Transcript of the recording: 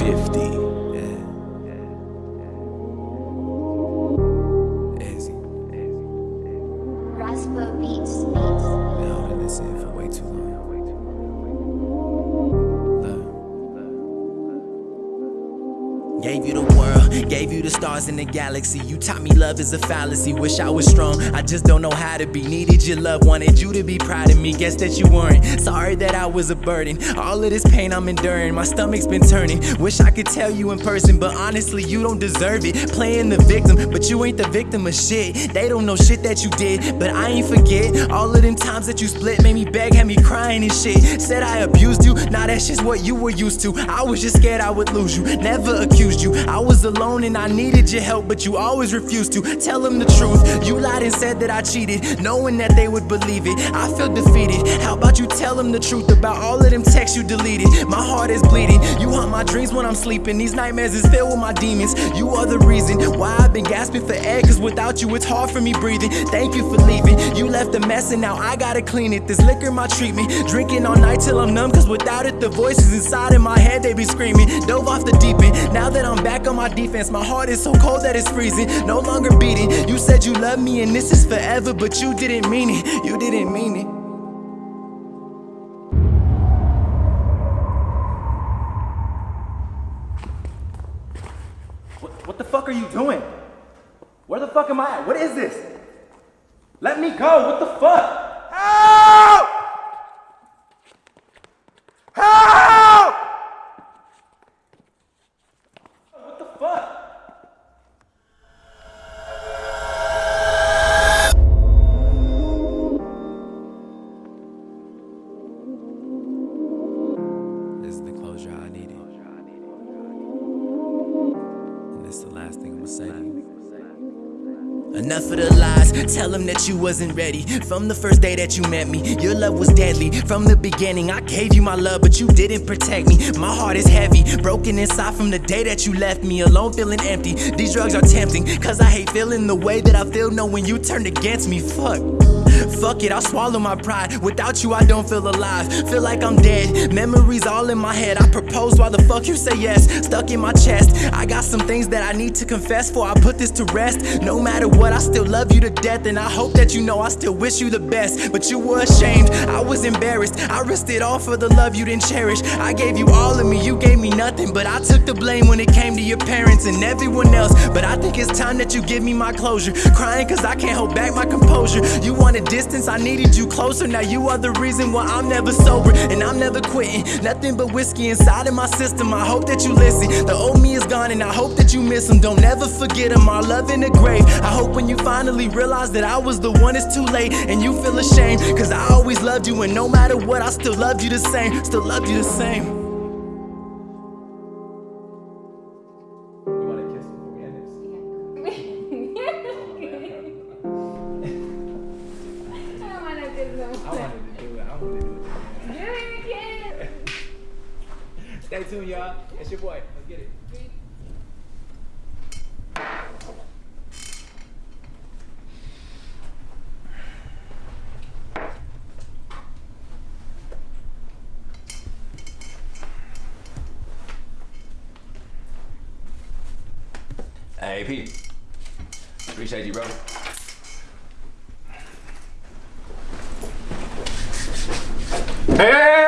50. Gave you the world, gave you the stars in the galaxy. You taught me love is a fallacy. Wish I was strong, I just don't know how to be. Needed your love, wanted you to be proud of me. Guess that you weren't. Sorry that I was a burden. All of this pain I'm enduring, my stomach's been turning. Wish I could tell you in person, but honestly, you don't deserve it. Playing the victim, but you ain't the victim of shit. They don't know shit that you did, but I ain't forget. All of them times that you split made me beg, had me crying and shit. Said I abused you, now that's just what you were used to. I was just scared I would lose you, never accused you. I was alone and I needed your help, but you always refused to tell them the truth. You lied and said that I cheated, knowing that they would believe it. I feel defeated. How about you tell them the truth about all of them texts you deleted? My heart is bleeding. You haunt my dreams when I'm sleeping. These nightmares is filled with my demons. You are the reason why I've been gasping for air, cause without you it's hard for me breathing. Thank you for leaving. You left a mess and now I gotta clean it. This liquor my treatment. Drinking all night till I'm numb, cause without it the voices inside in my head they be screaming. Dove off the deep end. Now that I'm back on my defense, my heart is so cold that it's freezing. No longer beating. You said you love me and this is forever, but you didn't mean it. You didn't mean it. What, what the fuck are you doing? Where the fuck am I at? What is this? Let me go. What the fuck? Enough of the lies, tell them that you wasn't ready. From the first day that you met me, your love was deadly. From the beginning, I gave you my love, but you didn't protect me. My heart is heavy, broken inside from the day that you left me alone, feeling empty. These drugs are tempting, cause I hate feeling the way that I feel knowing you turned against me. Fuck. Fuck it, I'll swallow my pride. Without you, I don't feel alive. Feel like I'm dead. Memories all in my head. I propose while the fuck you say yes. Stuck in my chest. I got some things that I need to confess for I put this to rest. No matter what, I still love you to death. And I hope that you know I still wish you the best. But you were ashamed. I was embarrassed. I risked it all for the love you didn't cherish. I gave you all of me. You gave me nothing. But I took the blame when it came to your parents and everyone else. But I think it's time that you give me my closure. Crying cause I can't hold back my composure. You wanted distance, I needed you closer. Now you are the reason why I'm never sober and I'm never quitting. Nothing but whiskey inside of my system. I hope that you listen. The old me is gone and I hope that you miss him. Don't ever forget him. Our love in the grave. I hope when you finally realize that I was the one, it's too late and you feel ashamed. Cause I always loved you and no matter what, I still loved you the same. Still love you the same. You want to kiss before we end this? I wanna do no I wanted to do it. I wanted to do it. Do it again. Stay tuned, y'all. It's your boy. Let's get it. Hey. Appreciate you, bro. Hey,